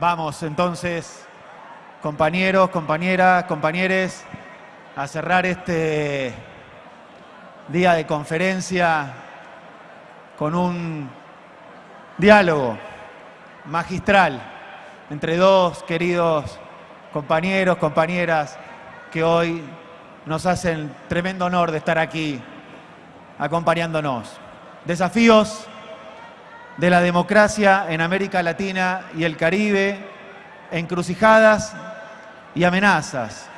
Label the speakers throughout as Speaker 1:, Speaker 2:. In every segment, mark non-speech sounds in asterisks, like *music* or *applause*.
Speaker 1: Vamos entonces, compañeros, compañeras, compañeres, a cerrar este día de conferencia con un diálogo magistral entre dos queridos compañeros, compañeras que hoy nos hacen tremendo honor de estar aquí acompañándonos. Desafíos de la democracia en América Latina y el Caribe, encrucijadas y amenazas.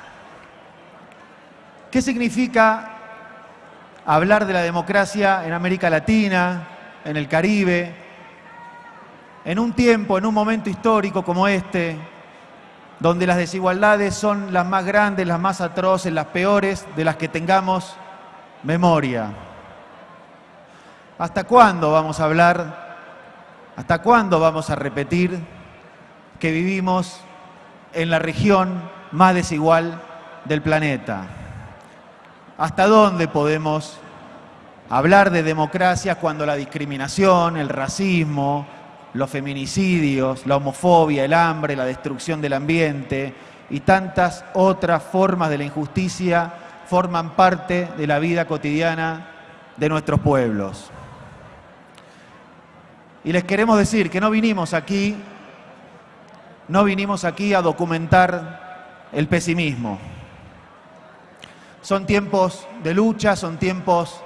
Speaker 1: ¿Qué significa hablar de la democracia en América Latina, en el Caribe, en un tiempo, en un momento histórico como este, donde las desigualdades son las más grandes, las más atroces, las peores de las que tengamos memoria? ¿Hasta cuándo vamos a hablar ¿Hasta cuándo vamos a repetir que vivimos en la región más desigual del planeta? ¿Hasta dónde podemos hablar de democracia cuando la discriminación, el racismo, los feminicidios, la homofobia, el hambre, la destrucción del ambiente y tantas otras formas de la injusticia forman parte de la vida cotidiana de nuestros pueblos? Y les queremos decir que no vinimos aquí, no vinimos aquí a documentar el pesimismo. Son tiempos de lucha, son tiempos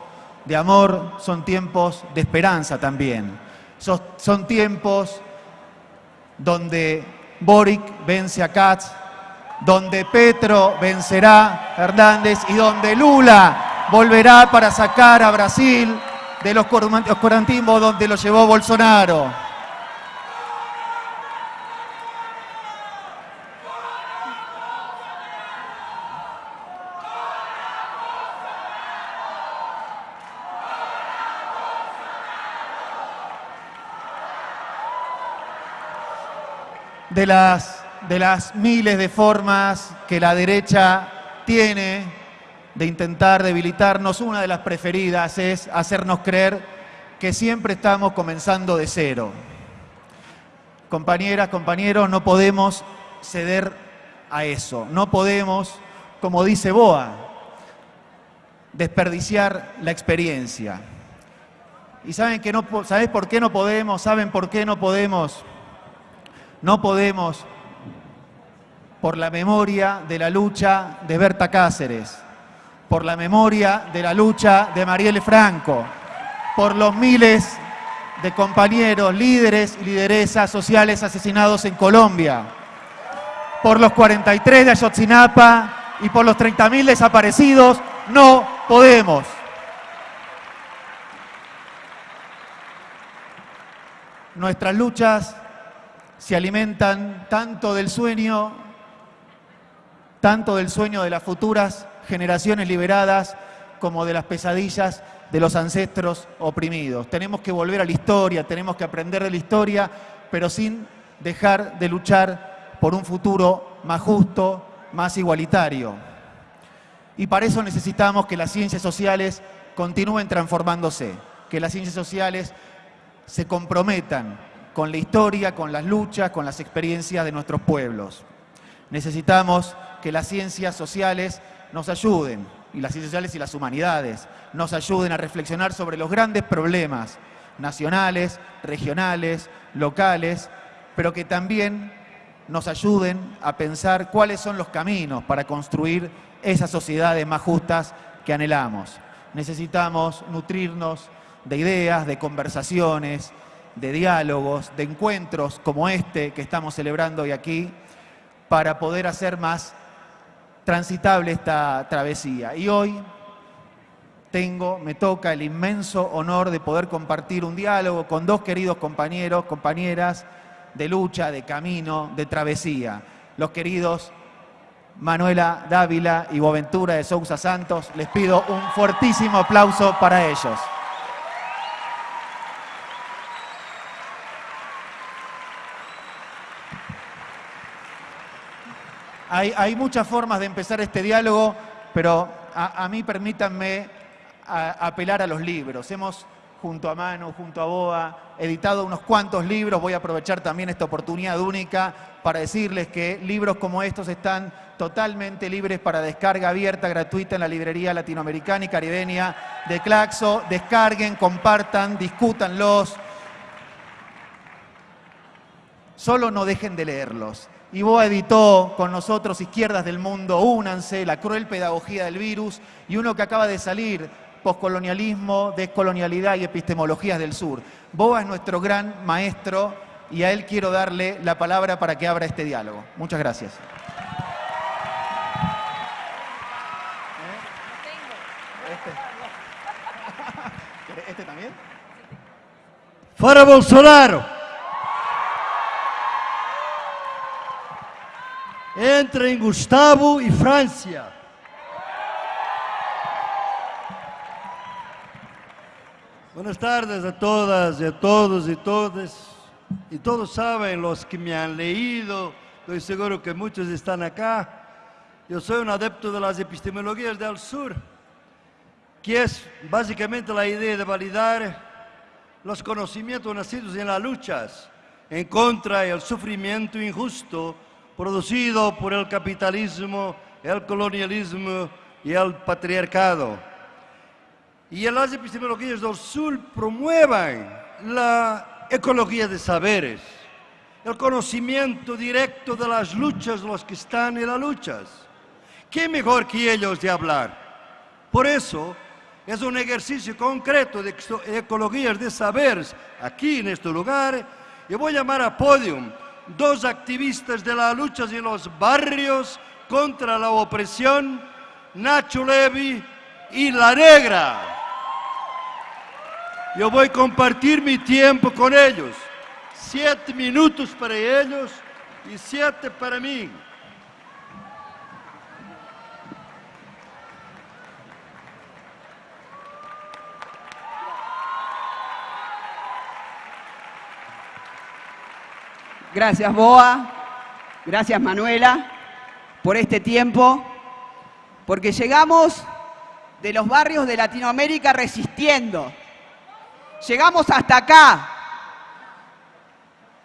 Speaker 1: de amor, son tiempos de esperanza también. Son, tiempos donde Boric vence a Katz, donde Petro vencerá a Hernández y donde Lula volverá para sacar a Brasil de los oscurantismos donde lo llevó Bolsonaro. De las, de las miles de formas que la derecha tiene de intentar debilitarnos, una de las preferidas es hacernos creer que siempre estamos comenzando de cero. Compañeras, compañeros, no podemos ceder a eso. No podemos, como dice Boa, desperdiciar la experiencia. ¿Y saben que no, ¿sabes por qué no podemos? ¿Saben por qué no podemos? No podemos por la memoria de la lucha de Berta Cáceres, por la memoria de la lucha de Marielle Franco, por los miles de compañeros, líderes y lideresas sociales asesinados en Colombia, por los 43 de Ayotzinapa y por los 30.000 desaparecidos, no podemos. Nuestras luchas se alimentan tanto del sueño, tanto del sueño de las futuras generaciones liberadas como de las pesadillas de los ancestros oprimidos. Tenemos que volver a la historia, tenemos que aprender de la historia, pero sin dejar de luchar por un futuro más justo, más igualitario. Y para eso necesitamos que las ciencias sociales continúen transformándose, que las ciencias sociales se comprometan con la historia, con las luchas, con las experiencias de nuestros pueblos. Necesitamos que las ciencias sociales nos ayuden, y las ciencias sociales y las humanidades, nos ayuden a reflexionar sobre los grandes problemas nacionales, regionales, locales, pero que también nos ayuden a pensar cuáles son los caminos para construir esas sociedades más justas que anhelamos. Necesitamos nutrirnos de ideas, de conversaciones, de diálogos, de encuentros como este que estamos celebrando hoy aquí, para poder hacer más transitable esta travesía. Y hoy tengo, me toca el inmenso honor de poder compartir un diálogo con dos queridos compañeros, compañeras de lucha, de camino, de travesía. Los queridos Manuela Dávila y Boaventura de Sousa Santos. Les pido un fuertísimo aplauso para ellos. Hay, muchas formas de empezar este diálogo, pero a, mí permítanme apelar a los libros. Hemos junto a Manu, junto a Boa, editado unos cuantos libros. Voy a aprovechar también esta oportunidad única para decirles que libros como estos están totalmente libres para descarga abierta, gratuita en la librería latinoamericana y caribeña de Claxo. Descarguen, compartan, discútanlos. Solo no dejen de leerlos. Y Boa editó con nosotros Izquierdas del Mundo, Únanse, La cruel pedagogía del virus y uno que acaba de salir, Postcolonialismo, Descolonialidad y Epistemologías del Sur. Boa es nuestro gran maestro y a él quiero darle la palabra para que abra este diálogo. Muchas gracias. ¿Este, *laughs* ¿Este también?
Speaker 2: Fora Bolsonaro! Entrem Gustavo e Francia. Buenas tardes a todas y a todos y todas. Y todos saben, los que me han leído, estoy seguro que muchos están acá. Yo soy un adepto de las epistemologías del sur, que es básicamente la idea de validar los conocimientos nacidos en las luchas en contra del sufrimiento injusto producido por el capitalismo, el colonialismo y el patriarcado. Y las epistemologías del sur promueven la ecología de saberes, el conocimiento directo de las luchas, los que están en las luchas. ¿Qué mejor que ellos de hablar? Por eso es un ejercicio concreto de ecologías de saberes aquí en este lugar. Y voy a llamar a podium dos activistas de las luchas en los barrios contra la opresión, Nacho Levi y La Negra. Yo voy a compartir mi tiempo con ellos. Siete minutos para ellos y siete para mí.
Speaker 3: Gracias Boa, gracias Manuela por este tiempo, porque llegamos de los barrios de Latinoamérica resistiendo. Llegamos hasta acá.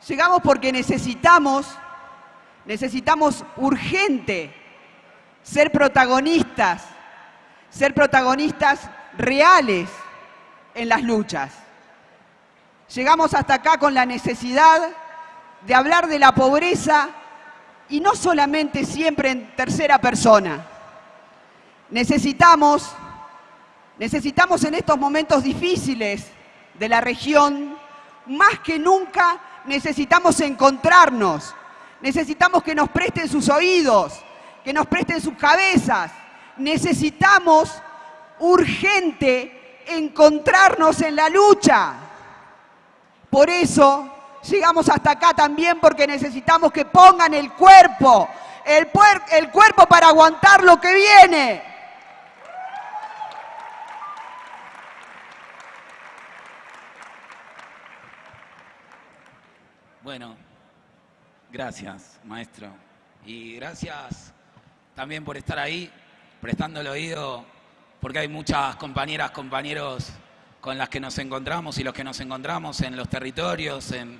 Speaker 3: Llegamos porque necesitamos, necesitamos urgente ser protagonistas, ser protagonistas reales en las luchas. Llegamos hasta acá con la necesidad de hablar de la pobreza y no solamente siempre en tercera persona. Necesitamos, necesitamos en estos momentos difíciles de la región, más que nunca necesitamos encontrarnos, necesitamos que nos presten sus oídos, que nos presten sus cabezas, necesitamos urgente encontrarnos en la lucha. Por eso Llegamos hasta acá también porque necesitamos que pongan el cuerpo, el, el cuerpo para aguantar lo que viene.
Speaker 4: Bueno, gracias, maestro. Y gracias también por estar ahí, prestando el oído, porque hay muchas compañeras, compañeros con las que nos encontramos y los que nos encontramos en los territorios, en,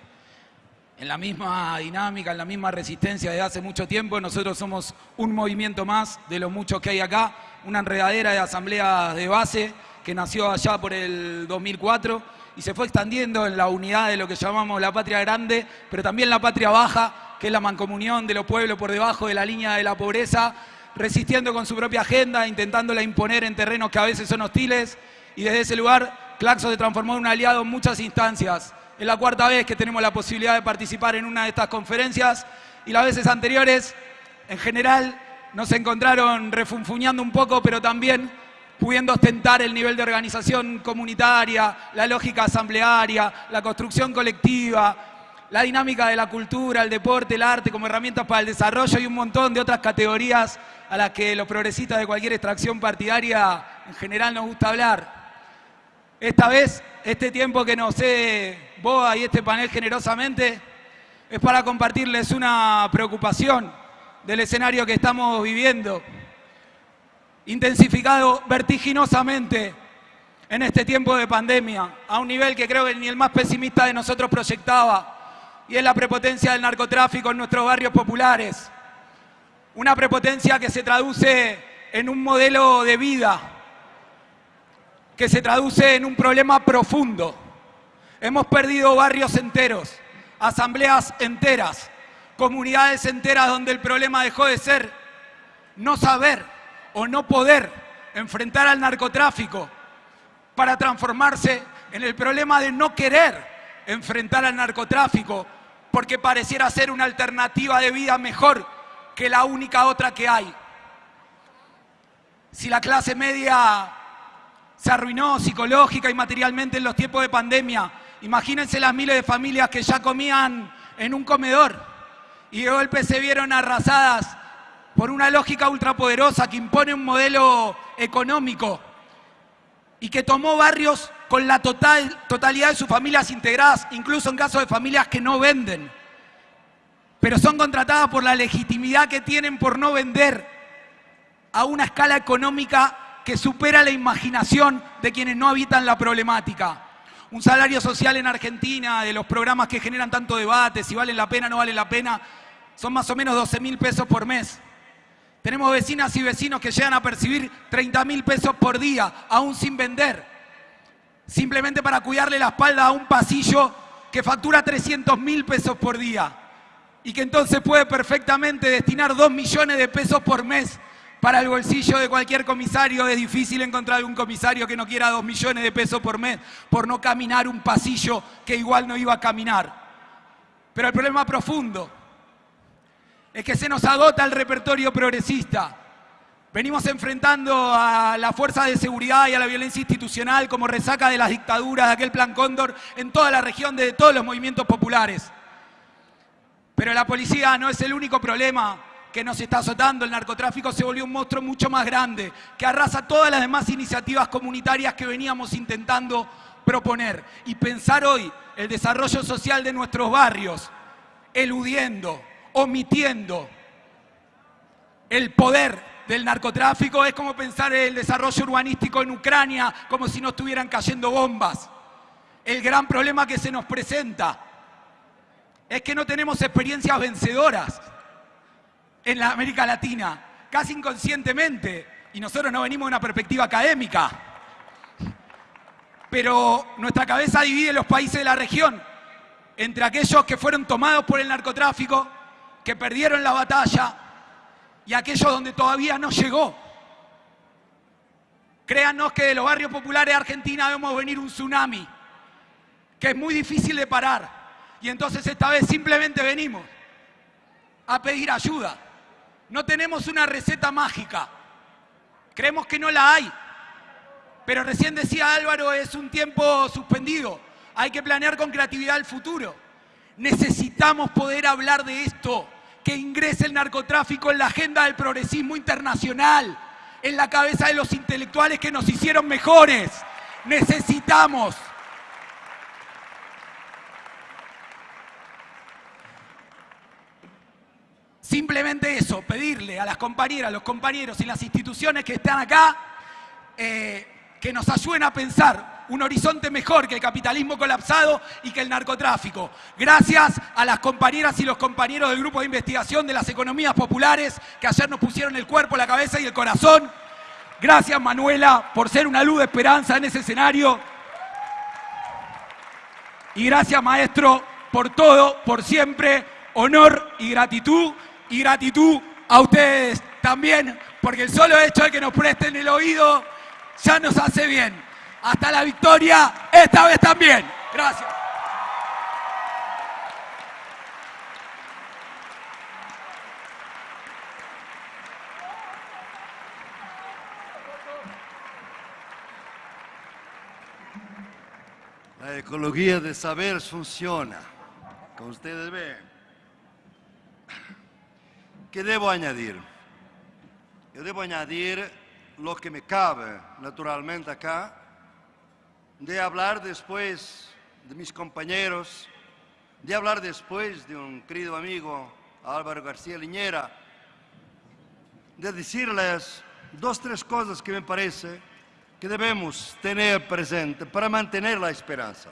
Speaker 4: en la misma dinámica, en la misma resistencia de hace mucho tiempo. Nosotros somos un movimiento más de los muchos que hay acá, una enredadera de asambleas de base que nació allá por el 2004 y se fue extendiendo en la unidad de lo que llamamos la patria grande, pero también la patria baja, que es la mancomunión de los pueblos por debajo de la línea de la pobreza, resistiendo con su propia agenda, intentándola imponer en terrenos que a veces son hostiles y desde ese lugar Claxo se transformó en un aliado en muchas instancias es la cuarta vez que tenemos la posibilidad de participar en una de estas conferencias y las veces anteriores, en general, nos encontraron refunfuñando un poco, pero también pudiendo ostentar el nivel de organización comunitaria, la lógica asamblearia, la construcción colectiva, la dinámica de la cultura, el deporte, el arte como herramientas para el desarrollo y un montón de otras categorías a las que los progresistas de cualquier extracción partidaria en general nos gusta hablar. Esta vez, este tiempo que nos cede Boa y este panel generosamente, es para compartirles una preocupación del escenario que estamos viviendo, intensificado vertiginosamente en este tiempo de pandemia, a un nivel que creo que ni el más pesimista de nosotros proyectaba, y es la prepotencia del narcotráfico en nuestros barrios populares. Una prepotencia que se traduce en un modelo de vida, que se traduce en un problema profundo. Hemos perdido barrios enteros, asambleas enteras, comunidades enteras donde el problema dejó de ser no saber o no poder enfrentar al narcotráfico para transformarse en el problema de no querer enfrentar al narcotráfico porque pareciera ser una alternativa de vida mejor que la única otra que hay. Si la clase media se arruinó psicológica y materialmente en los tiempos de pandemia, imagínense las miles de familias que ya comían en un comedor y de golpe se vieron arrasadas por una lógica ultrapoderosa que impone un modelo económico y que tomó barrios con la total, totalidad de sus familias integradas, incluso en caso de familias que no venden, pero son contratadas por la legitimidad que tienen por no vender a una escala económica que supera la imaginación de quienes no habitan la problemática. Un salario social en Argentina, de los programas que generan tanto debate, si vale la pena o no vale la pena, son más o menos 12 mil pesos por mes. Tenemos vecinas y vecinos que llegan a percibir 30 mil pesos por día, aún sin vender, simplemente para cuidarle la espalda a un pasillo que factura 300 mil pesos por día y que entonces puede perfectamente destinar 2 millones de pesos por mes para el bolsillo de cualquier comisario. Es difícil encontrar un comisario que no quiera 2 millones de pesos por mes por no caminar un pasillo que igual no iba a caminar. Pero el problema profundo es que se nos agota el repertorio progresista. Venimos enfrentando a la fuerza de seguridad y a la violencia institucional como resaca de las dictaduras de aquel plan Cóndor en toda la región de todos los movimientos populares. Pero la policía no es el único problema que nos está azotando. El narcotráfico se volvió un monstruo mucho más grande, que arrasa todas las demás iniciativas comunitarias que veníamos intentando proponer. Y pensar hoy el desarrollo social de nuestros barrios, eludiendo, omitiendo el poder del narcotráfico es como pensar el desarrollo urbanístico en Ucrania como si no estuvieran cayendo bombas. El gran problema que se nos presenta es que no tenemos experiencias vencedoras en la América Latina, casi inconscientemente, y nosotros no venimos de una perspectiva académica, pero nuestra cabeza divide los países de la región entre aquellos que fueron tomados por el narcotráfico que perdieron la batalla y aquellos donde todavía no llegó. Créanos que de los barrios populares de Argentina vemos venir un tsunami, que es muy difícil de parar. Y entonces esta vez simplemente venimos a pedir ayuda. No tenemos una receta mágica. Creemos que no la hay. Pero recién decía Álvaro, es un tiempo suspendido. Hay que planear con creatividad el futuro. Necesitamos poder hablar de esto que ingrese el narcotráfico en la agenda del progresismo internacional, en la cabeza de los intelectuales que nos hicieron mejores. Necesitamos Simplemente eso, pedirle a las compañeras, a los compañeros y las instituciones que están acá eh, que nos ayuden a pensar un horizonte mejor que el capitalismo colapsado y que el narcotráfico. Gracias a las compañeras y los compañeros del grupo de investigación de las economías populares que ayer nos pusieron el cuerpo, la cabeza y el corazón. Gracias Manuela por ser una luz de esperanza en ese escenario. Y gracias maestro por todo, por siempre. Honor y gratitud. Y gratitud a ustedes también, porque el solo hecho de que nos presten el oído ya nos hace bien hasta la victoria, esta vez también. Gracias.
Speaker 2: La ecología de saber funciona, como ustedes ven. ¿Qué debo añadir? Yo debo añadir lo que me cabe naturalmente acá, de hablar después de mis compañeros, de hablar después de un querido amigo, Álvaro García Liñera, de decirles dos, tres cosas que me parece que debemos tener presente para mantener la esperanza.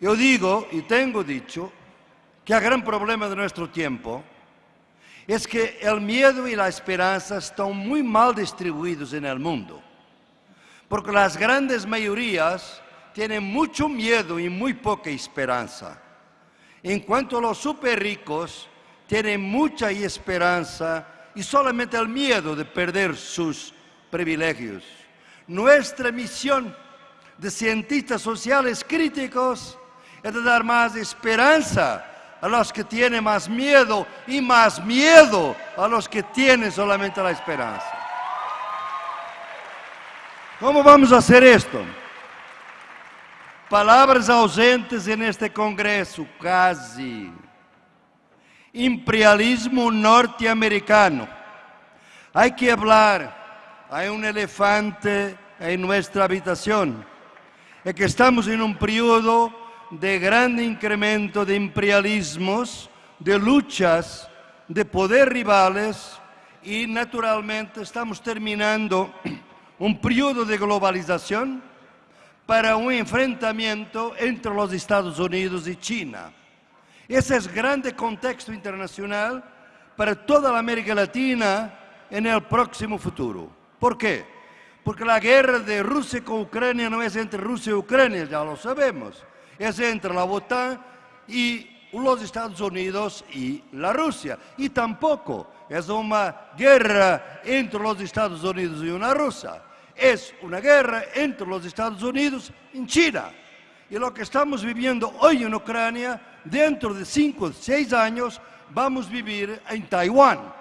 Speaker 2: Yo digo y tengo dicho que el gran problema de nuestro tiempo es que el miedo y la esperanza están muy mal distribuidos en el mundo. Porque las grandes mayorías tienen mucho miedo y muy poca esperanza. En cuanto a los super ricos, tienen mucha esperanza y solamente el miedo de perder sus privilegios. Nuestra misión de cientistas sociales críticos es dar más esperanza a los que tienen más miedo y más miedo a los que tienen solamente la esperanza. ¿Cómo vamos a hacer esto? Palabras ausentes en este Congreso, casi. Imperialismo norteamericano. Hay que hablar. Hay un elefante en nuestra habitación. Es que estamos en un periodo de gran incremento de imperialismos, de luchas, de poder rivales y naturalmente estamos terminando *clears throat* un periodo de globalización para un enfrentamiento entre los Estados Unidos y China. Ese es grande contexto internacional para toda la América Latina en el próximo futuro. ¿Por qué? Porque la guerra de Rusia con Ucrania no es entre Rusia y Ucrania, ya lo sabemos. Es entre la OTAN y los Estados Unidos y la Rusia. Y tampoco es una guerra entre los Estados Unidos y una Rusia es una guerra entre los Estados Unidos y China. Y lo que estamos viviendo hoy en Ucrania, dentro de cinco o seis años, vamos a vivir en Taiwán.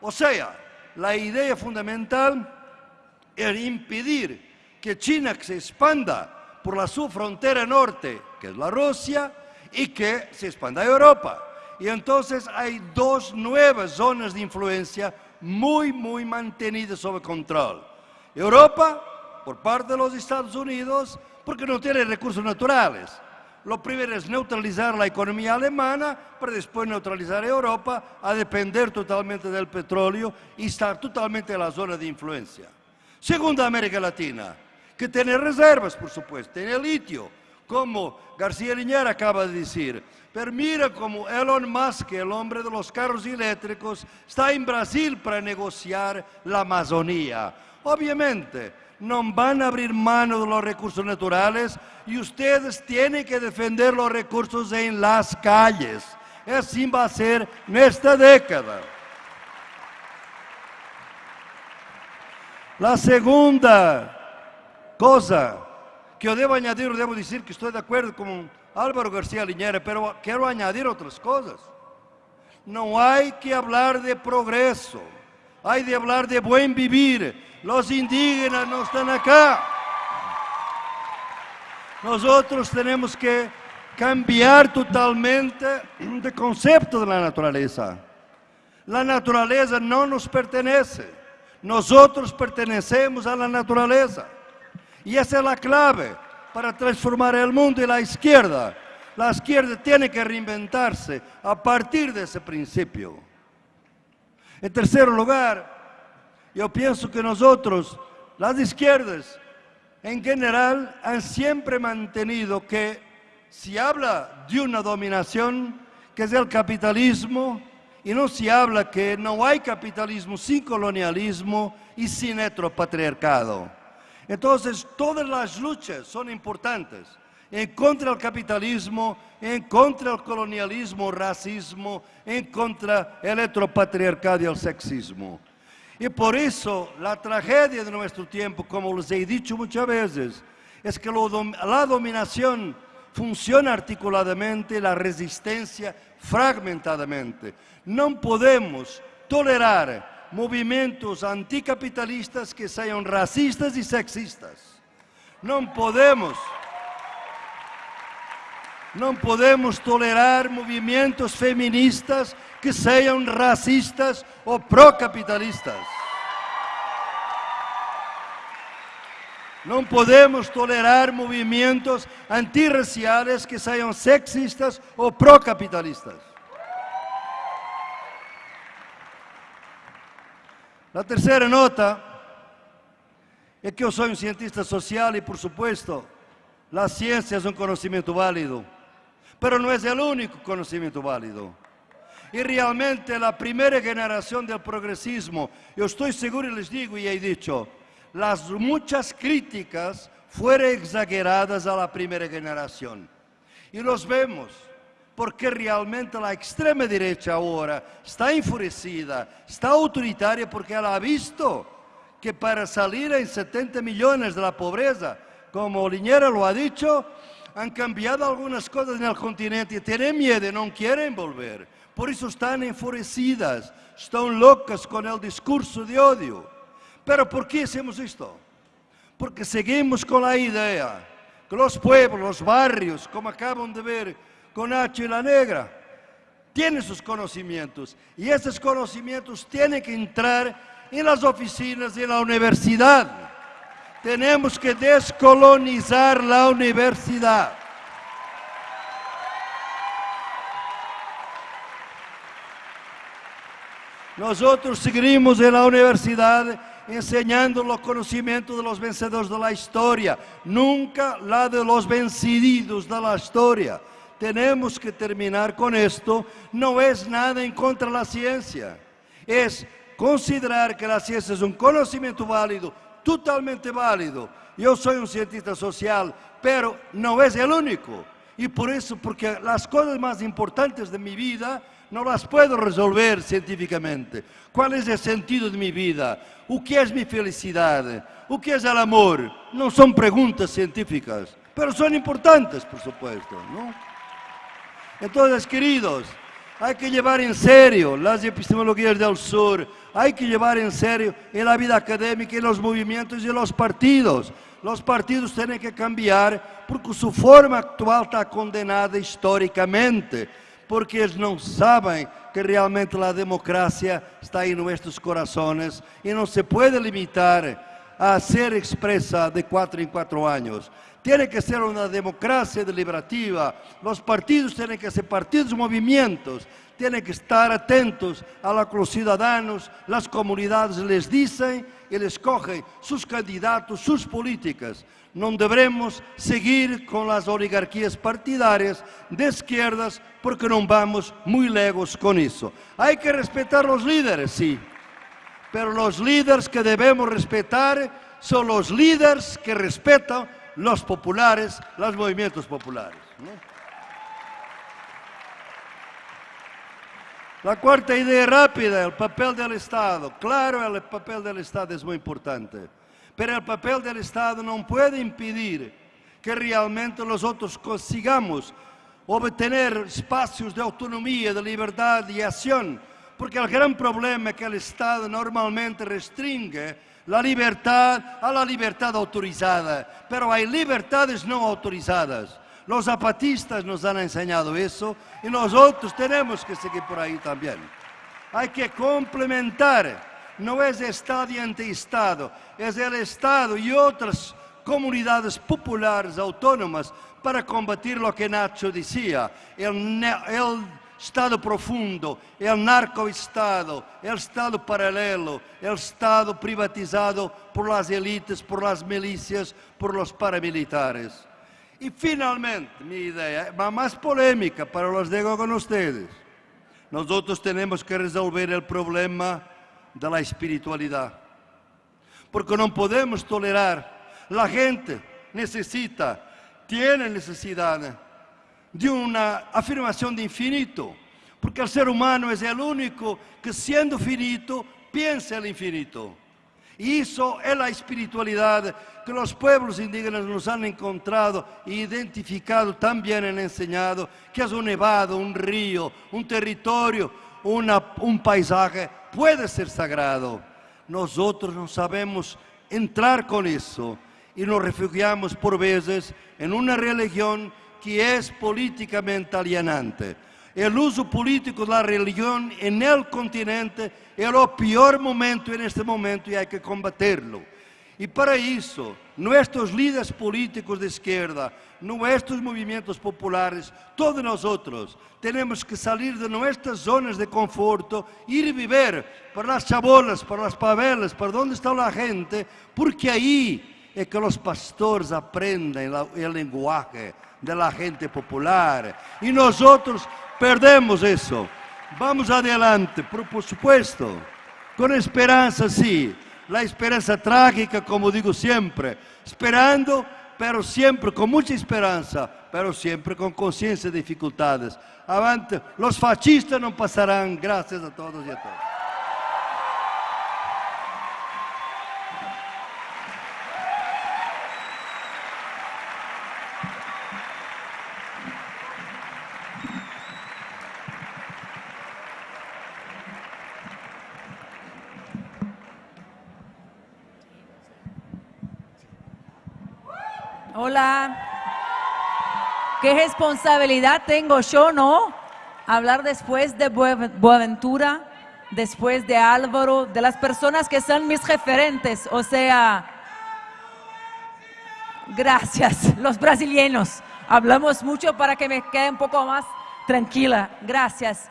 Speaker 2: O sea, la idea fundamental es impedir que China se expanda por la su frontera norte, que es la Rusia, y que se expanda a Europa. Y entonces hay dos nuevas zonas de influencia muy, muy mantenidas sob control. Europa, por parte de los Estados Unidos, porque no tiene recursos naturales. Lo primero es neutralizar la economía alemana para después neutralizar Europa a depender totalmente del petróleo y estar totalmente en la zona de influencia. Segunda, América Latina, que tiene reservas, por supuesto, tiene litio, como García Liñera acaba de decir. Pero mira como Elon Musk, el hombre de los carros eléctricos, está en Brasil para negociar la Amazonía. Obviamente, no van a abrir mano de los recursos naturales y ustedes tienen que defender los recursos en las calles. Así va a ser en esta década. La segunda cosa que yo debo añadir, debo decir que estoy de acuerdo con Álvaro García Liñera, pero quiero añadir otras cosas. No hay que hablar de progreso, hay de hablar de buen vivir, los indígenas no están acá. Nosotros tenemos que cambiar totalmente de concepto de la naturaleza. La naturaleza no nos pertenece. Nosotros pertenecemos a la naturaleza. Y esa es la clave para transformar el mundo y la izquierda. La izquierda tiene que reinventarse a partir de ese principio. En tercer lugar, yo pienso que nosotros, las izquierdas, en general, han siempre mantenido que si habla de una dominación, que es el capitalismo, y no se habla que no hay capitalismo sin colonialismo y sin heteropatriarcado. Entonces, todas las luchas son importantes en contra del capitalismo, en contra del colonialismo, racismo, en contra el heteropatriarcado y el sexismo. Y por eso la tragedia de nuestro tiempo, como les he dicho muchas veces, es que la dominación funciona articuladamente, la resistencia fragmentadamente. No podemos tolerar movimientos anticapitalistas que sean racistas y sexistas. No podemos... No podemos tolerar movimientos feministas que sean racistas o procapitalistas. No podemos tolerar movimientos antirraciales que sean sexistas o procapitalistas. La tercera nota é que eu sou um cientista social e, por supuesto, a ciência é um conhecimento válido, mas não é o único conhecimento válido. E realmente a primeira geração do progressismo, eu estou seguro e les digo e he dicho, as muitas críticas foram exageradas à primeira geração. E los vemos, porque realmente a extrema direita agora está enfurecida, está autoritária porque ela ha visto que para salir en 70 millones de la pobreza, como Liñera lo ha dicho, han cambiado algunas cosas en el continente tienen miedo, no quieren volver. Por eso están enfurecidas, están locas con el discurso de odio. Pero ¿por qué hacemos esto? Porque seguimos con la idea que los pueblos, los barrios, como acaban de ver con H la Negra, tienen sus conocimientos y esos conocimientos tienen que entrar en las oficinas en la universidad. Tenemos que descolonizar la universidad. Nosotros seguimos en la universidad enseñando los conocimientos de los vencedores de la historia, nunca la de los vencidos de la historia. Tenemos que terminar con esto. No es nada en contra de la ciencia, es considerar que a ciência é um conhecimento válido, totalmente válido. Eu sou um cientista social, pero não é o único. E por isso, porque as coisas mais importantes de minha vida não as puedo resolver cientificamente. Qual é o sentido de minha vida? O que é minha felicidade? O que é o amor? Não são perguntas científicas, pero são importantes, por supuesto. ¿no? Então, queridos, Hay que llevar en serio las epistemologías del sur, hay que llevar en serio en la vida académica, en los movimientos y los partidos. Los partidos tienen que cambiar porque su forma actual está condenada históricamente, porque ellos no saben que realmente la democracia está en nuestros corazones y no se puede limitar a ser expresa de cuatro en cuatro años. Tiene que ser una democracia deliberativa. Los partidos tienen que ser partidos movimientos. Tienen que estar atentos a lo que los ciudadanos, las comunidades les dicen y les escogen sus candidatos, sus políticas. No debemos seguir con las oligarquías partidarias de izquierdas porque no vamos muy lejos con eso. Hay que respetar los líderes, sí, pero los líderes que debemos respetar son los líderes que respetan los populares, los movimientos populares. La cuarta idea rápida, el papel del Estado. Claro, el papel del Estado es muy importante, pero el papel del Estado no puede impedir que realmente nosotros consigamos obtener espacios de autonomía, de libertad y acción, porque el gran problema es que el Estado normalmente restringe la libertad a la libertad autorizada, pero hay libertades no autorizadas. Los zapatistas nos han enseñado eso y nosotros tenemos que seguir por ahí también. Hay que complementar, no es Estado y anti-Estado, es el Estado y otras comunidades populares autónomas para combatir lo que Nacho decía, el, el Estado profundo, el narcoestado, el Estado paralelo, el Estado privatizado por las élites, por las milicias, por los paramilitares. Y finalmente, mi idea, más polémica, pero los digo con ustedes. Nosotros tenemos que resolver el problema de la espiritualidad. Porque no podemos tolerar, la gente necesita, tiene necesidad de una afirmación de infinito, porque el ser humano es el único que siendo finito piensa el infinito. Y eso es la espiritualidad que los pueblos indígenas nos han encontrado e identificado, también han enseñado, que es un nevado, un río, un territorio, un paisaje, puede ser sagrado. Nosotros no sabemos entrar con eso y nos refugiamos por veces en una religión que es políticamente alienante. El uso político de la religión en el continente es el peor momento en este momento y hay que combatirlo. Y para eso, nuestros líderes políticos de izquierda, nuestros movimientos populares, todos nosotros tenemos que salir de nuestras zonas de conforto, ir a vivir por las chabolas, por las pavelas, por donde está la gente, porque ahí es que los pastores aprenden el lenguaje de la gente popular. Y nosotros perdemos eso. Vamos adelante, por supuesto, con esperanza, sí la esperanza trágica, como digo siempre, esperando, pero siempre con mucha esperanza, pero siempre con conciencia de dificultades. Avante, los fascistas no pasarán, gracias a todos y a todas.
Speaker 5: Hola. ¿Qué responsabilidad tengo yo, no? Hablar después de Buenaventura, después de Álvaro, de las personas que son mis referentes. O sea, gracias, *laughs* los brasileños. Hablamos mucho para que me quede un poco más tranquila. Gracias.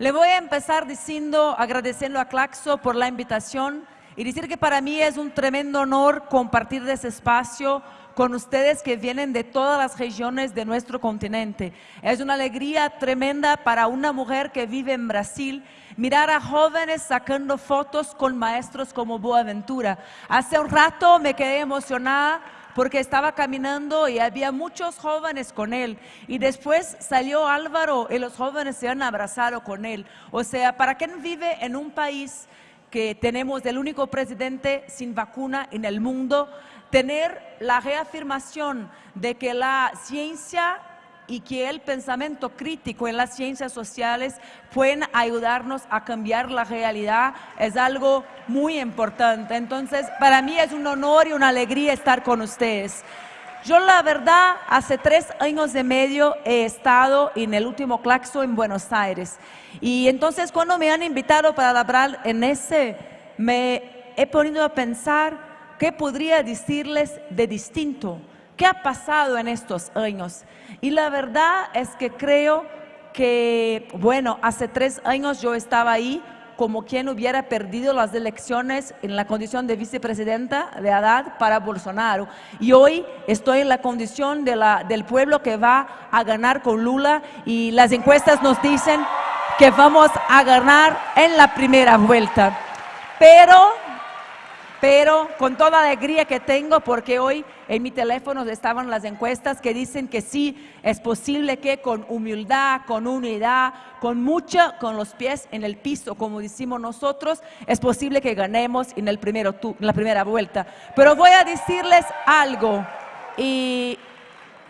Speaker 5: Le voy a empezar diciendo, agradeciendo a Claxo por la invitación y decir que para mí es un tremendo honor compartir ese espacio con ustedes que vienen de todas las regiones de nuestro continente. Es una alegría tremenda para una mujer que vive en Brasil mirar a jóvenes sacando fotos con maestros como Boaventura. Hace un rato me quedé emocionada porque estaba caminando y había muchos jóvenes con él. Y después salió Álvaro y los jóvenes se han abrazado con él. O sea, para quien vive en un país que tenemos el único presidente sin vacuna en el mundo, tener la reafirmación de que la ciencia y que el pensamiento crítico en las ciencias sociales pueden ayudarnos a cambiar la realidad es algo muy importante. Entonces, para mí es un honor y una alegría estar con ustedes. Yo la verdad, hace tres años y medio he estado en el último Claxo en Buenos Aires. Y entonces cuando me han invitado para hablar en ese, me he ponido a pensar ¿Qué podría decirles de distinto? ¿Qué ha pasado en estos años? Y la verdad es que creo que, bueno, hace tres años yo estaba ahí como quien hubiera perdido las elecciones en la condición de vicepresidenta de Haddad para Bolsonaro. Y hoy estoy en la condición de la, del pueblo que va a ganar con Lula y las encuestas nos dicen que vamos a ganar en la primera vuelta. Pero pero con toda alegría que tengo, porque hoy en mi teléfono estaban las encuestas que dicen que sí, es posible que con humildad, con unidad, con mucha, con los pies en el piso, como decimos nosotros, es posible que ganemos en, el primero, en la primera vuelta. Pero voy a decirles algo, y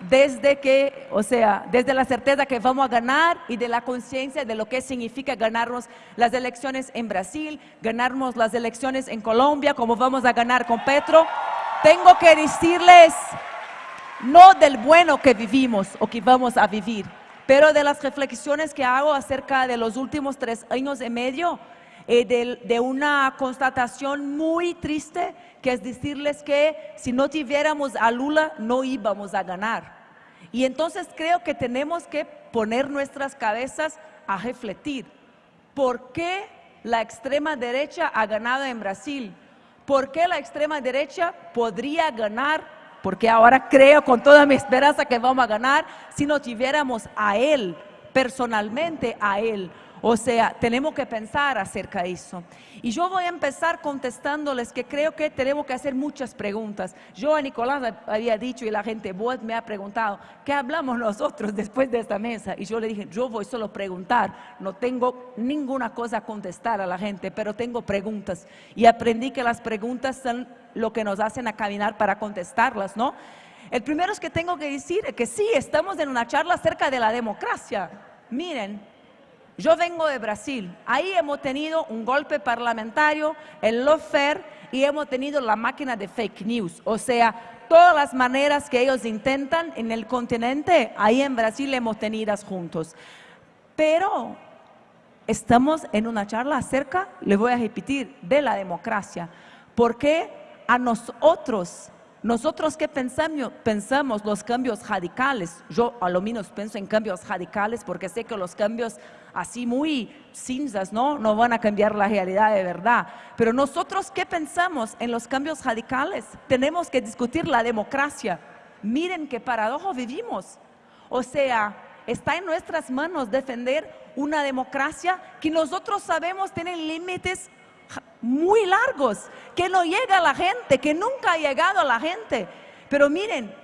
Speaker 5: desde que, o sea, desde la certeza que vamos a ganar y de la conciencia de lo que significa ganarnos las elecciones en Brasil, ganarnos las elecciones en Colombia, como vamos a ganar con Petro, tengo que decirles no del bueno que vivimos o que vamos a vivir, pero de las reflexiones que hago acerca de los últimos tres años y medio, eh, de, de una constatación muy triste que es decirles que si no tuviéramos a Lula no íbamos a ganar. Y entonces creo que tenemos que poner nuestras cabezas a refletir. ¿Por qué la extrema derecha ha ganado en Brasil? ¿Por qué la extrema derecha podría ganar? Porque ahora creo con toda mi esperanza que vamos a ganar si no tuviéramos a él, personalmente a él. O sea, tenemos que pensar acerca de eso. Y yo voy a empezar contestándoles que creo que tenemos que hacer muchas preguntas. Yo a Nicolás había dicho y la gente, vos me ha preguntado, ¿qué hablamos nosotros después de esta mesa? Y yo le dije, yo voy solo a preguntar, no tengo ninguna cosa a contestar a la gente, pero tengo preguntas. Y aprendí que las preguntas son lo que nos hacen a caminar para contestarlas, ¿no? El primero es que tengo que decir que sí, estamos en una charla acerca de la democracia. Miren, yo vengo de Brasil, ahí hemos tenido un golpe parlamentario, el lawfare, y hemos tenido la máquina de fake news, o sea, todas las maneras que ellos intentan en el continente, ahí en Brasil hemos tenido juntos. Pero estamos en una charla acerca, le voy a repetir, de la democracia, porque a nosotros, nosotros que pensamos, los cambios radicales, yo a lo menos pienso en cambios radicales porque sé que los cambios así muy cinzas, ¿no? No van a cambiar la realidad de verdad. Pero nosotros qué pensamos en los cambios radicales? Tenemos que discutir la democracia. Miren qué paradojo vivimos. O sea, está en nuestras manos defender una democracia que nosotros sabemos tiene límites muy largos, que no llega a la gente, que nunca ha llegado a la gente. Pero miren,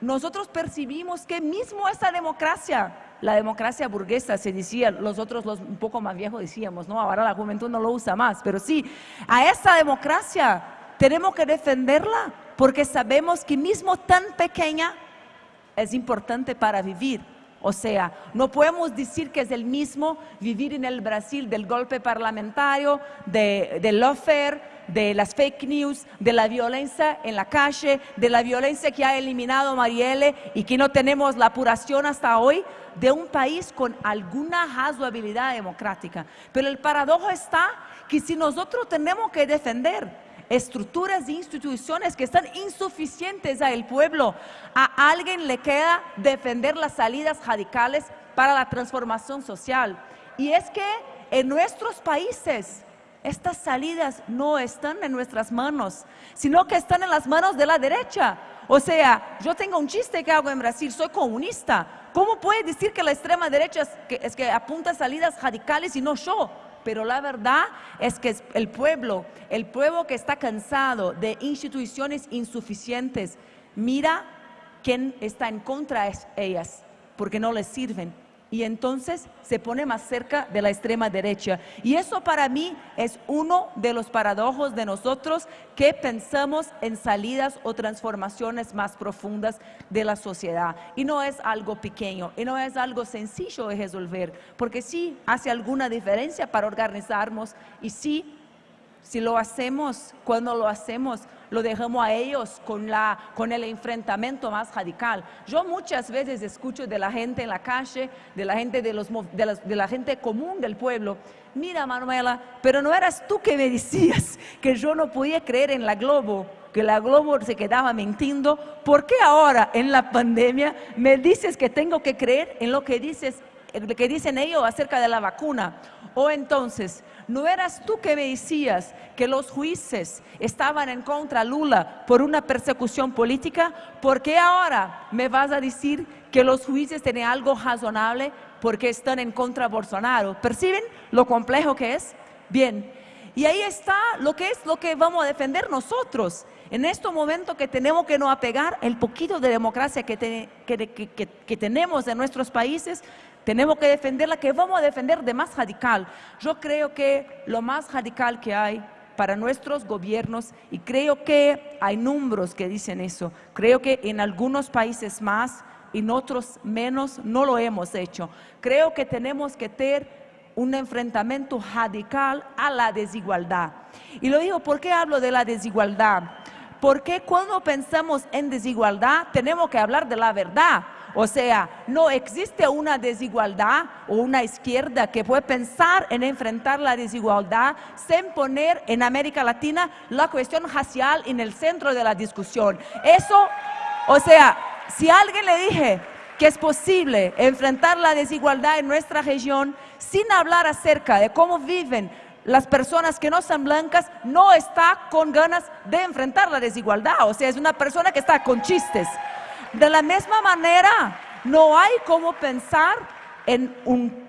Speaker 5: nosotros percibimos que mismo esa democracia, la democracia burguesa se decía, nosotros los un poco más viejos decíamos, ¿no? Ahora la juventud no lo usa más, pero sí, a esa democracia tenemos que defenderla porque sabemos que mismo tan pequeña es importante para vivir. O sea, no podemos decir que es el mismo vivir en el Brasil del golpe parlamentario, de, del lawfare, de las fake news, de la violencia en la calle, de la violencia que ha eliminado Marielle y que no tenemos la apuración hasta hoy de un país con alguna razoabilidad democrática. Pero el paradojo está que si nosotros tenemos que defender estructuras e instituciones que están insuficientes al pueblo. A alguien le queda defender las salidas radicales para la transformación social. Y es que en nuestros países estas salidas no están en nuestras manos, sino que están en las manos de la derecha. O sea, yo tengo un chiste que hago en Brasil, soy comunista. ¿Cómo puede decir que la extrema derecha es que, es que apunta salidas radicales y no yo? Pero la verdad es que el pueblo, el pueblo que está cansado de instituciones insuficientes, mira quién está en contra de ellas, porque no les sirven y entonces se pone más cerca de la extrema derecha. Y eso para mí es uno de los paradojos de nosotros que pensamos en salidas o transformaciones más profundas de la sociedad. Y no es algo pequeño, y no es algo sencillo de resolver, porque sí hace alguna diferencia para organizarnos y sí si lo hacemos, cuando lo hacemos, lo dejamos a ellos con, la, con el enfrentamiento más radical. Yo muchas veces escucho de la gente en la calle, de la gente, de, los, de, la, de la gente común del pueblo, mira Manuela, pero no eras tú que me decías que yo no podía creer en la Globo, que la Globo se quedaba mintiendo, ¿por qué ahora en la pandemia me dices que tengo que creer en lo que dices, lo que dicen ellos acerca de la vacuna? O entonces, ¿no eras tú que me decías que los jueces estaban en contra de Lula por una persecución política? ¿Por qué ahora me vas a decir que los jueces tienen algo razonable porque están en contra de Bolsonaro? ¿Perciben lo complejo que es? Bien, y ahí está lo que es lo que vamos a defender nosotros. En este momento que tenemos que no apegar el poquito de democracia que, que tenemos en nuestros países, tenemos que defenderla, que vamos a defender de más radical. Yo creo que lo más radical que hay para nuestros gobiernos, y creo que hay números que dicen eso, creo que en algunos países más, en otros menos, no lo hemos hecho. Creo que tenemos que tener un enfrentamiento radical a la desigualdad. Y lo digo, ¿por qué hablo de la desigualdad? Porque cuando pensamos en desigualdad tenemos que hablar de la verdad. O sea, no existe una desigualdad o una izquierda que puede pensar en enfrentar la desigualdad sin poner en América Latina la cuestión racial en el centro de la discusión. Eso, o sea, si alguien le dije que es posible enfrentar la desigualdad en nuestra región sin hablar acerca de cómo viven las personas que no son blancas, no está con ganas de enfrentar la desigualdad. O sea, es una persona que está con chistes. De la misma manera, no hay como pensar en un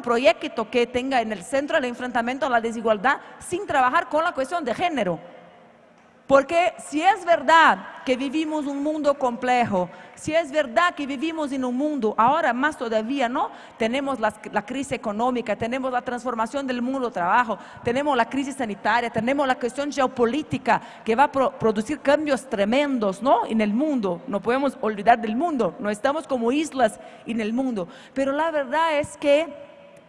Speaker 5: proyecto que tenga en el centro el enfrentamiento a la desigualdad sin trabajar con la cuestión de género. Porque si es verdad que vivimos un mundo complejo, si es verdad que vivimos en un mundo, ahora más todavía, ¿no? Tenemos la, crisis económica, tenemos la transformación del mundo del trabajo, tenemos la crisis sanitaria, tenemos la cuestión geopolítica que va a producir cambios tremendos, ¿no? En el mundo, no podemos olvidar del mundo, no estamos como islas en el mundo. Pero la verdad es que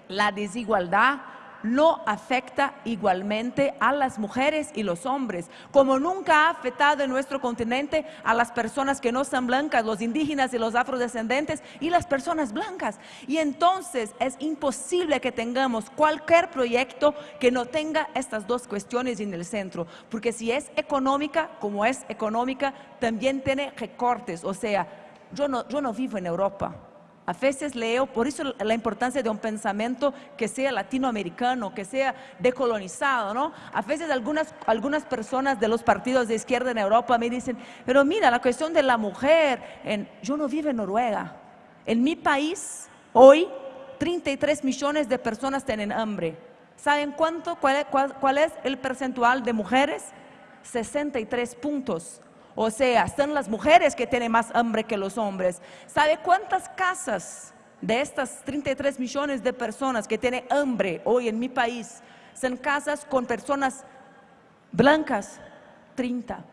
Speaker 5: la desigualdad no afecta igualmente a las mujeres y los hombres, como nunca ha afectado en nuestro continente a las personas que no son blancas, los indígenas y los afrodescendentes y las personas blancas. Y entonces es imposible que tengamos cualquier proyecto que no tenga estas dos cuestiones en el centro, porque si es económica, como es económica, también tiene recortes, o sea, yo no, yo no vivo en Europa, a veces leo, por eso la importancia de un pensamiento que sea latinoamericano, que sea decolonizado, ¿no? A veces algunas, algunas personas de los partidos de izquierda en Europa me dicen, pero mira, la cuestión de la mujer, en, yo no vivo en Noruega. En mi país, hoy, 33 millones de personas tienen hambre. ¿Saben cuánto, cuál, cuál es el percentual de mujeres? 63 puntos. O sea, son las mujeres que tienen más hambre que los hombres. ¿Sabe cuántas casas de estas 33 millones de personas que tienen hambre hoy en mi país son casas con personas blancas? 30.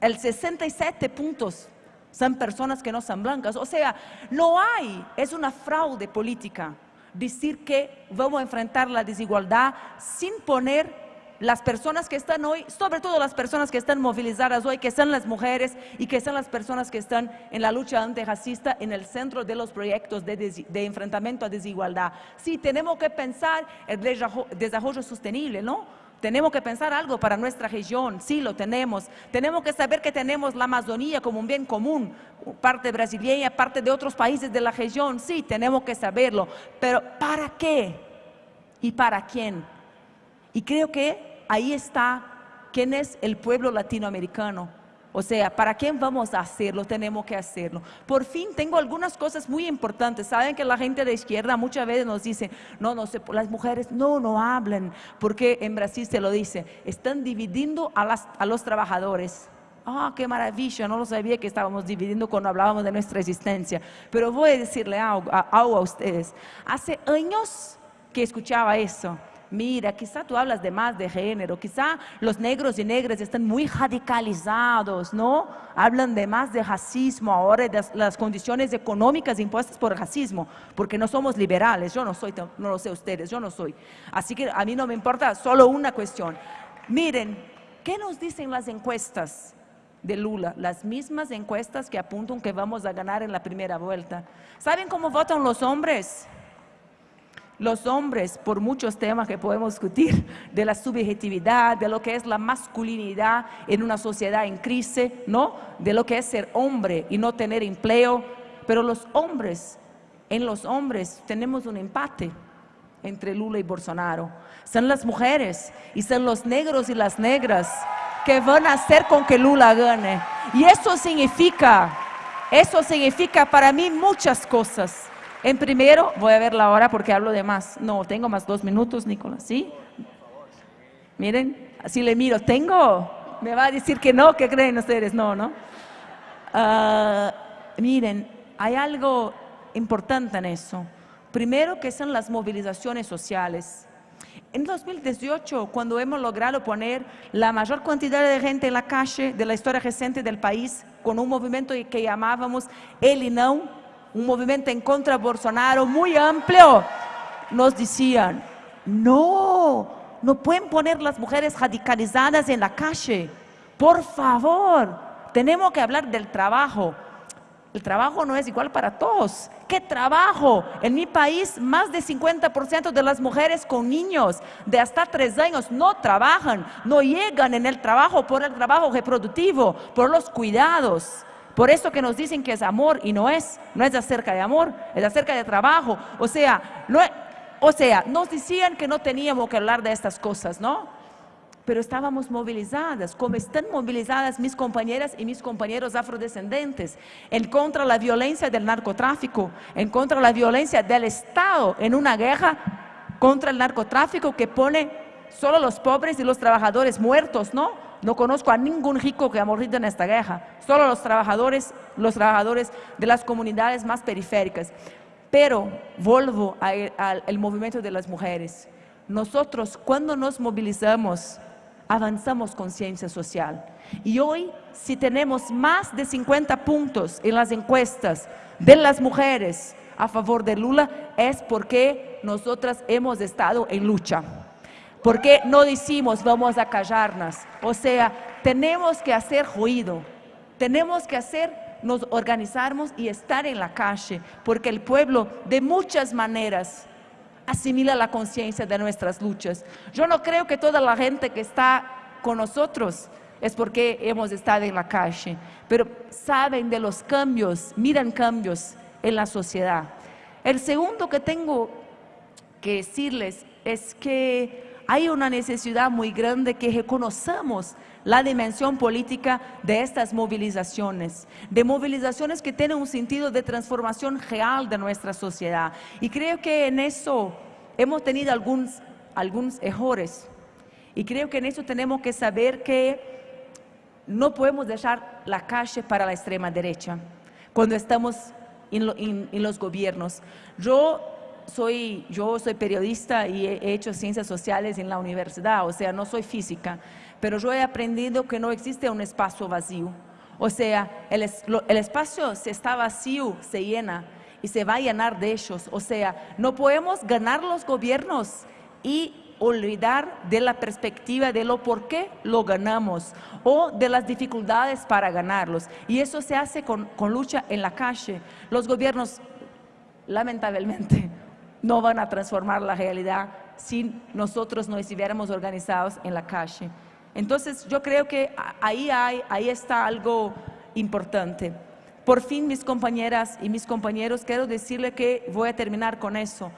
Speaker 5: El 67 puntos son personas que no son blancas. O sea, no hay, es una fraude política decir que vamos a enfrentar la desigualdad sin poner las personas que están hoy, sobre todo las personas que están movilizadas hoy, que son las mujeres y que son las personas que están en la lucha antirracista en el centro de los proyectos de, enfrentamiento a desigualdad. Sí, tenemos que pensar el desarrollo sostenible, ¿no? Tenemos que pensar algo para nuestra región, sí lo tenemos. Tenemos que saber que tenemos la Amazonía como un bien común, parte brasileña, parte de otros países de la región, sí, tenemos que saberlo. Pero ¿para qué? ¿Y para quién? Y creo que ahí está quién es el pueblo latinoamericano. O sea, ¿para quién vamos a hacerlo? Tenemos que hacerlo. Por fin tengo algunas cosas muy importantes. Saben que la gente de izquierda muchas veces nos dice, no, no sé, las mujeres no, no hablan, porque en Brasil se lo dice, están dividiendo a, a los trabajadores. Ah, qué maravilla, no lo sabía que estábamos dividiendo cuando hablábamos de nuestra existencia. Pero voy a decirle algo a ustedes. Hace años que escuchaba eso mira, quizá tú hablas de más de género, quizá los negros y negras están muy radicalizados, ¿no? Hablan de más de racismo ahora, de las condiciones económicas impuestas por el racismo, porque no somos liberales, yo no soy, no lo sé ustedes, yo no soy. Así que a mí no me importa solo una cuestión. Miren, ¿qué nos dicen las encuestas? de Lula, las mismas encuestas que apuntan que vamos a ganar en la primera vuelta. ¿Saben cómo votan los hombres? Los hombres por muchos temas que podemos discutir, de la subjetividad, de lo que es la masculinidad en una sociedad en crisis, ¿no? De lo que es ser hombre y no tener empleo. Pero los hombres, en los hombres tenemos un empate entre Lula y Bolsonaro. Son las mujeres y son los negros y las negras que van a hacer con que Lula gane. Y eso significa, eso significa para mí muchas cosas. En primero, voy a ver la hora porque hablo de más. No, tengo más dos minutos, Nicolás, ¿sí? Miren, así le miro, ¿tengo? Me va a decir que no, ¿qué creen ustedes? No, ¿no? Ah, miren, hay algo importante en eso. Primero que son las movilizaciones sociales. En 2018, cuando hemos logrado poner la mayor cantidad de gente en la calle de la historia reciente del país, con un movimiento que llamábamos El y No, un movimiento en contra de Bolsonaro muy amplio, nos decían, no, no pueden poner las mujeres radicalizadas en la calle. Por favor, tenemos que hablar del trabajo. El trabajo no es igual para todos. ¿Qué trabajo? En mi país, más de 50% de las mujeres con niños de hasta tres años no trabajan, no llegan en el trabajo por el trabajo reproductivo, por los cuidados. Por eso que nos dicen que es amor y no es, no es acerca de amor, es acerca de trabajo. O sea, o sea, nos decían que no teníamos que hablar de estas cosas, ¿no? Pero estábamos movilizadas, como están movilizadas mis compañeras y mis compañeros afrodescendentes, en contra de la violencia del narcotráfico, en contra de la violencia del Estado, en una guerra contra el narcotráfico que pone solo los pobres y los trabajadores muertos, ¿no? No conozco a ningún rico que ha morido en esta guerra, solo los trabajadores, los trabajadores de las comunidades más periféricas. Pero vuelvo al movimiento de las mujeres. Nosotros cuando nos movilizamos, avanzamos conciencia social. Y hoy, si tenemos más de 50 puntos en las encuestas de las mujeres a favor de Lula, es porque nosotras hemos estado en lucha. Porque no decimos vamos a callarnos. O sea, tenemos que hacer ruido, tenemos que hacer, nos organizarnos y estar en la calle, porque el pueblo de muchas maneras asimila la conciencia de nuestras luchas. Yo no creo que toda la gente que está con nosotros es porque hemos estado en la calle, pero saben de los cambios, miran cambios en la sociedad. El segundo que tengo que decirles es que hay una necesidad muy grande que reconozcamos la dimensión política de estas movilizaciones, de movilizaciones que tienen un sentido de transformación real de nuestra sociedad. Y creo que en eso hemos tenido algunos, algunos errores. Y creo que en eso tenemos que saber que no podemos dejar la calle para la extrema derecha cuando estamos en, en los gobiernos. Yo soy, yo soy periodista y he hecho ciencias sociales en la universidad, o sea, no soy física, pero yo he aprendido que no existe un espacio vacío. O sea, el, el espacio si está vacío, se llena y se va a llenar de ellos. O sea, no podemos ganar los gobiernos y olvidar de la perspectiva de lo por qué lo ganamos o de las dificultades para ganarlos. Y eso se hace con, con lucha en la calle. Los gobiernos, lamentablemente, no van a transformar la realidad si nosotros no estuviéramos organizados en la calle. Entonces yo creo que ahí, hay, ahí está algo importante. Por fin, mis compañeras y mis compañeros, quiero decirles que voy a terminar con eso.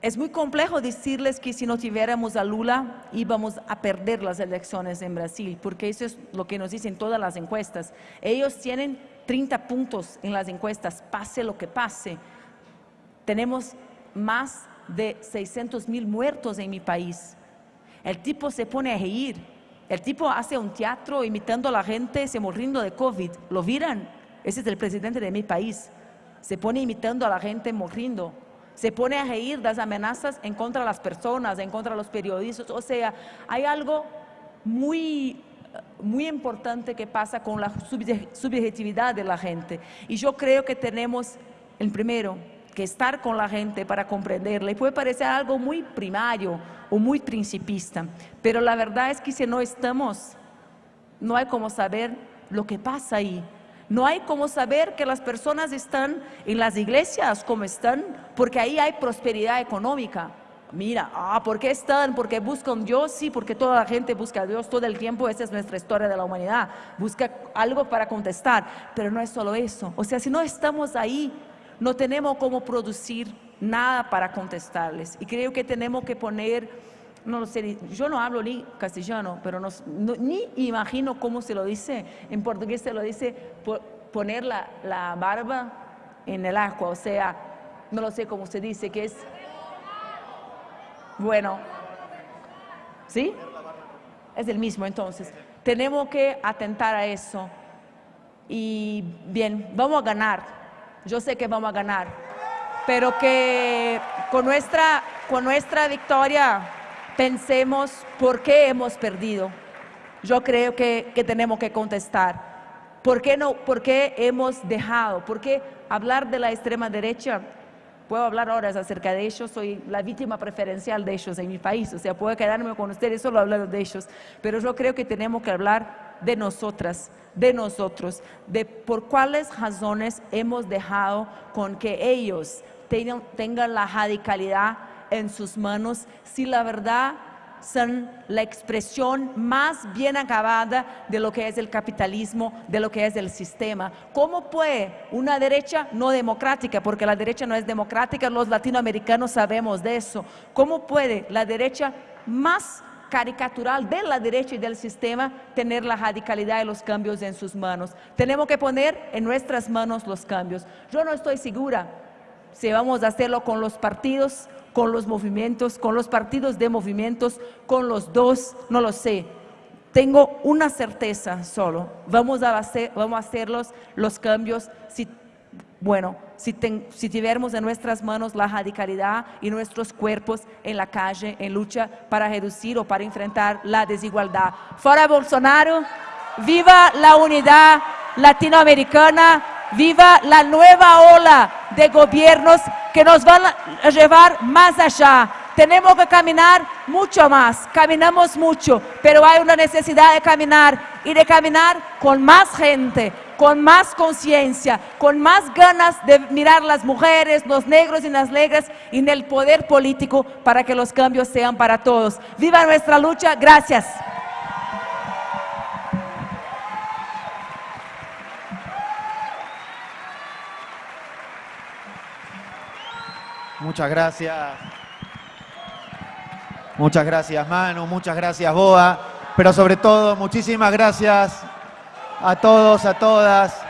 Speaker 5: Es muy complejo decirles que si no tuviéramos a Lula íbamos a perder las elecciones en Brasil, porque eso es lo que nos dicen todas las encuestas. Ellos tienen 30 puntos en las encuestas, pase lo que pase tenemos más de 600 mil muertos en mi país. El tipo se pone a reír. El tipo hace un teatro imitando a la gente, se muriendo de COVID. ¿Lo miran? Ese es el presidente de mi país. Se pone imitando a la gente muriendo. Se pone a reír las amenazas en contra de las personas, en contra de los periodistas. O sea, hay algo muy, muy importante que pasa con la subjetividad de la gente. Y yo creo que tenemos, el primero, que estar con la gente para comprenderla. Y puede parecer algo muy primario o muy principista, pero la verdad es que si no estamos, no hay como saber lo que pasa ahí. No hay como saber que las personas están en las iglesias como están, porque ahí hay prosperidad económica. Mira, ah, ¿por qué están? Porque buscan Dios, sí, porque toda la gente busca a Dios todo el tiempo, esa es nuestra historia de la humanidad, busca algo para contestar, pero no es solo eso. O sea, si no estamos ahí, no tenemos cómo producir nada para contestarles. Y creo que tenemos que poner, no lo sé, yo no hablo ni castellano, pero ni imagino cómo se lo dice. En portugués se lo dice poner la, la barba en el agua, o sea, no lo sé cómo se dice, que es... Bueno, ¿sí? Es el mismo entonces. Tenemos que atentar a eso. Y bien, vamos a ganar yo sé que vamos a ganar, pero que con nuestra, con nuestra victoria pensemos por qué hemos perdido. Yo creo que, que tenemos que contestar. ¿Por qué, no, ¿Por qué hemos dejado? ¿Por qué hablar de la extrema derecha? Puedo hablar horas acerca de ellos, soy la víctima preferencial de ellos en mi país, o sea, puedo quedarme con ustedes solo hablando de ellos, pero yo creo que tenemos que hablar de nosotras, de nosotros, de por cuáles razones hemos dejado con que ellos tengan, tengan la radicalidad en sus manos, si la verdad son la expresión más bien acabada de lo que es el capitalismo, de lo que es el sistema. ¿Cómo puede una derecha no democrática, porque la derecha no es democrática, los latinoamericanos sabemos de eso, cómo puede la derecha más caricatural de la derecha y del sistema tener la radicalidad y los cambios en sus manos. Tenemos que poner en nuestras manos los cambios. Yo no estoy segura si vamos a hacerlo con los partidos, con los movimientos, con los partidos de movimientos, con los dos, no lo sé. Tengo una certeza solo, vamos a hacer, vamos a hacer los, cambios si bueno, si, tuviéramos en nuestras manos la radicalidad y nuestros cuerpos en la calle, en lucha para reducir o para enfrentar la desigualdad. Fuera Bolsonaro, viva la unidad latinoamericana, viva la nueva ola de gobiernos que nos van a llevar más allá Tenemos que caminar mucho más, caminamos mucho, pero hay una necesidad de caminar y de caminar con más gente, con más conciencia, con más ganas de mirar las mujeres, los negros y las negras y en el poder político para que los cambios sean para todos. Viva nuestra lucha, gracias.
Speaker 1: Muchas gracias. Muchas gracias, Manu. Muchas gracias, Boa. Pero sobre todo, muchísimas gracias a todos, a todas.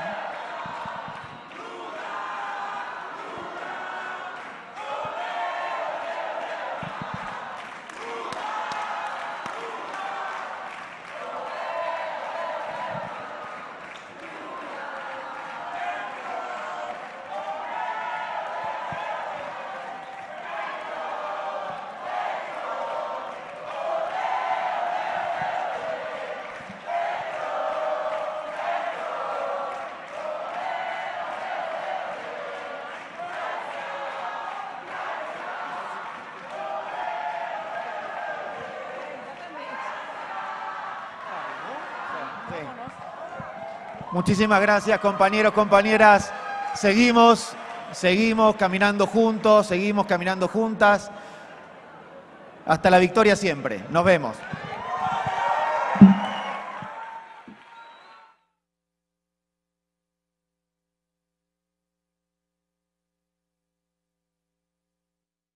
Speaker 1: Muchísimas gracias, compañeros, compañeras. Seguimos, seguimos caminando juntos, seguimos caminando juntas. Hasta la victoria siempre. Nos vemos.